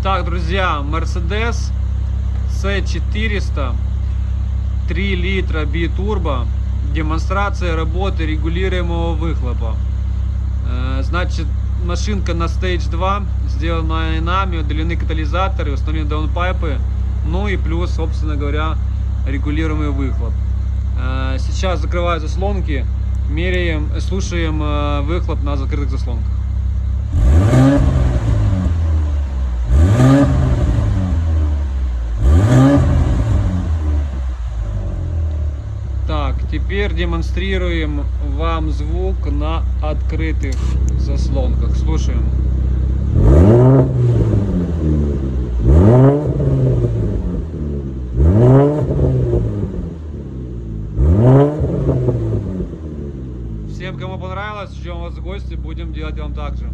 Итак, друзья, Mercedes C400 3 литра битурбо. Демонстрация работы регулируемого выхлопа. Э, Значит, машинка на Stage 2, сделана нами, удалены катализаторы, установлены даунпайпы, ну и плюс, собственно говоря, регулируемый выхлоп. Э, Сейчас закрываю заслонки, меряем, слушаем э, выхлоп на закрытых заслонках. Так, теперь демонстрируем вам звук на открытых заслонках. Слушаем. Всем, кому понравилось, ждем вас в гости, будем делать вам так же.